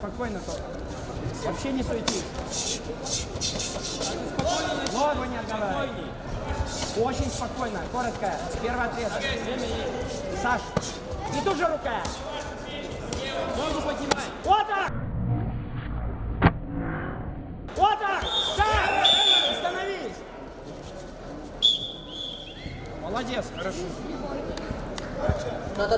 Спокойно только. Вообще не суетись. Ногу не отдавай. Очень спокойно, коротко. Первый ответ. Саш, и тут же рука. Ногу поднимай. Вот так! Вот так! Так! Остановись! Молодец, хорошо. На